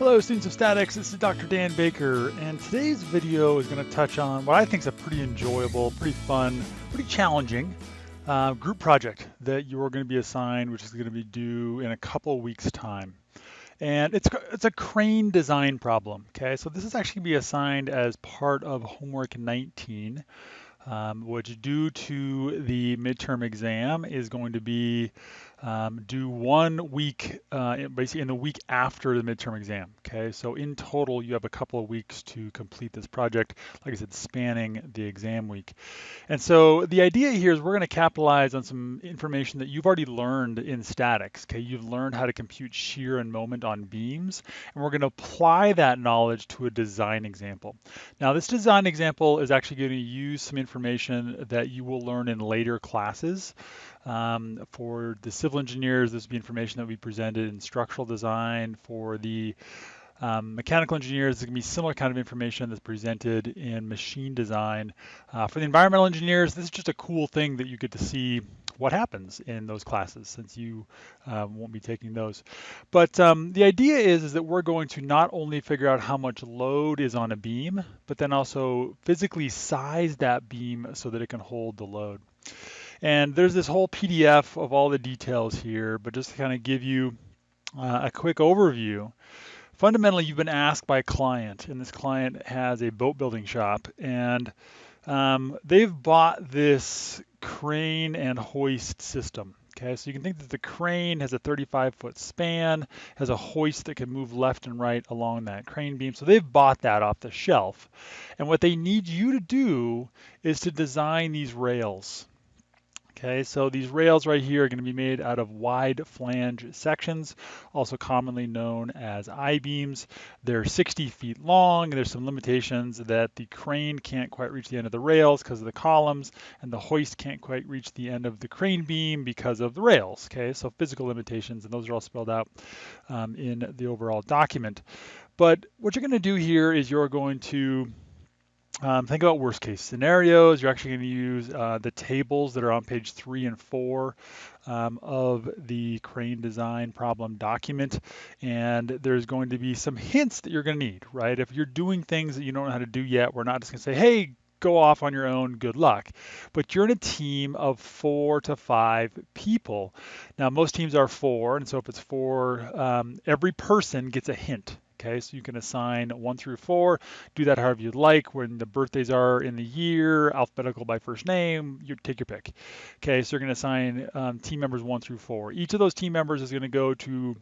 Hello students of statics, this is Dr. Dan Baker and today's video is going to touch on what I think is a pretty enjoyable, pretty fun, pretty challenging uh, group project that you're going to be assigned which is going to be due in a couple weeks time. And it's, it's a crane design problem, okay? So this is actually going to be assigned as part of homework 19 um, which due to the midterm exam is going to be um, due one week, uh, basically in the week after the midterm exam. Okay, so in total, you have a couple of weeks to complete this project, like I said, spanning the exam week. And so the idea here is we're going to capitalize on some information that you've already learned in statics. Okay, you've learned how to compute shear and moment on beams, and we're going to apply that knowledge to a design example. Now, this design example is actually going to use some information that you will learn in later classes. Um, for the civil engineers, this will be information that we presented in structural design. For the um, mechanical engineers, it's going to be similar kind of information that's presented in machine design. Uh, for the environmental engineers, this is just a cool thing that you get to see what happens in those classes since you uh, won't be taking those. But um, the idea is, is that we're going to not only figure out how much load is on a beam, but then also physically size that beam so that it can hold the load. And there's this whole PDF of all the details here, but just to kind of give you uh, a quick overview, fundamentally you've been asked by a client and this client has a boat building shop and um, they've bought this crane and hoist system. Okay, so you can think that the crane has a 35 foot span, has a hoist that can move left and right along that crane beam. So they've bought that off the shelf. And what they need you to do is to design these rails. Okay, so these rails right here are going to be made out of wide flange sections, also commonly known as I-beams. They're 60 feet long. There's some limitations that the crane can't quite reach the end of the rails because of the columns, and the hoist can't quite reach the end of the crane beam because of the rails. Okay, so physical limitations, and those are all spelled out um, in the overall document. But what you're going to do here is you're going to um, think about worst case scenarios. You're actually going to use uh, the tables that are on page three and four um, of the crane design problem document. And there's going to be some hints that you're going to need, right? If you're doing things that you don't know how to do yet, we're not just going to say, hey, go off on your own, good luck. But you're in a team of four to five people. Now, most teams are four, and so if it's four, um, every person gets a hint. Okay, so you can assign one through four, do that however you'd like. When the birthdays are in the year, alphabetical by first name, you take your pick. Okay, so you're gonna assign um, team members one through four. Each of those team members is gonna go to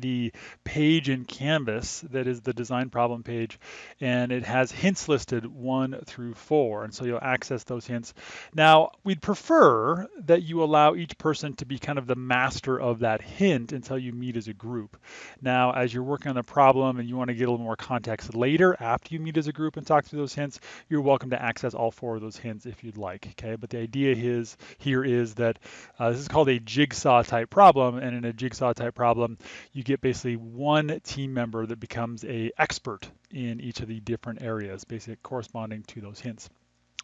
the page in Canvas that is the design problem page, and it has hints listed one through four, and so you'll access those hints. Now, we'd prefer that you allow each person to be kind of the master of that hint until you meet as a group. Now, as you're working on the problem and you want to get a little more context later after you meet as a group and talk through those hints, you're welcome to access all four of those hints if you'd like, okay? But the idea is here is that uh, this is called a jigsaw type problem, and in a jigsaw type problem, you get basically one team member that becomes a expert in each of the different areas, basically corresponding to those hints.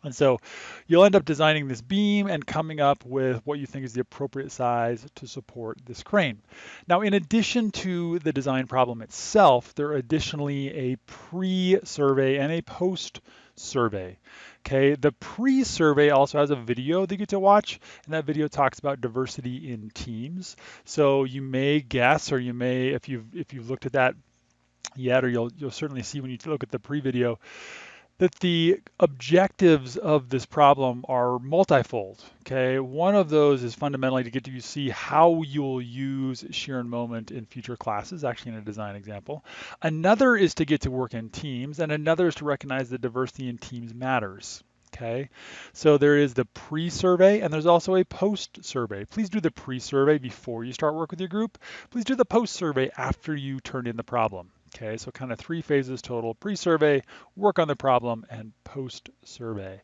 And so you'll end up designing this beam and coming up with what you think is the appropriate size to support this crane. Now, in addition to the design problem itself, there are additionally a pre-survey and a post-survey. Okay, the pre-survey also has a video that you get to watch, and that video talks about diversity in teams. So you may guess, or you may, if you've if you've looked at that yet, or you'll you'll certainly see when you look at the pre-video, that the objectives of this problem are multifold. Okay, one of those is fundamentally to get to see how you'll use shear and moment in future classes, actually in a design example. Another is to get to work in teams, and another is to recognize that diversity in teams matters. Okay, so there is the pre-survey and there's also a post-survey. Please do the pre-survey before you start work with your group. Please do the post-survey after you turn in the problem. Okay, so kind of three phases total, pre-survey, work on the problem, and post-survey.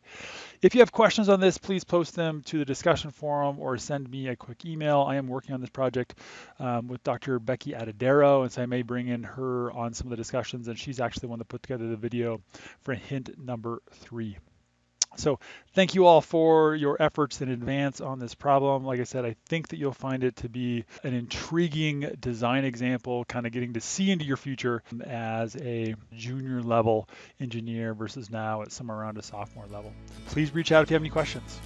If you have questions on this, please post them to the discussion forum or send me a quick email. I am working on this project um, with Dr. Becky Atadero, and so I may bring in her on some of the discussions, and she's actually the one that put together the video for hint number three. So thank you all for your efforts in advance on this problem. Like I said, I think that you'll find it to be an intriguing design example, kind of getting to see into your future as a junior level engineer versus now at somewhere around a sophomore level. Please reach out if you have any questions.